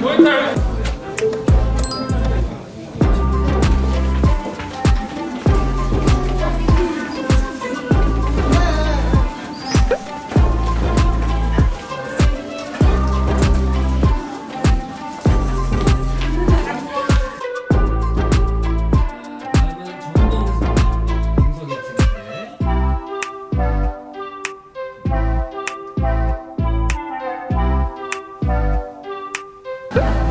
Muay Thai. Woo!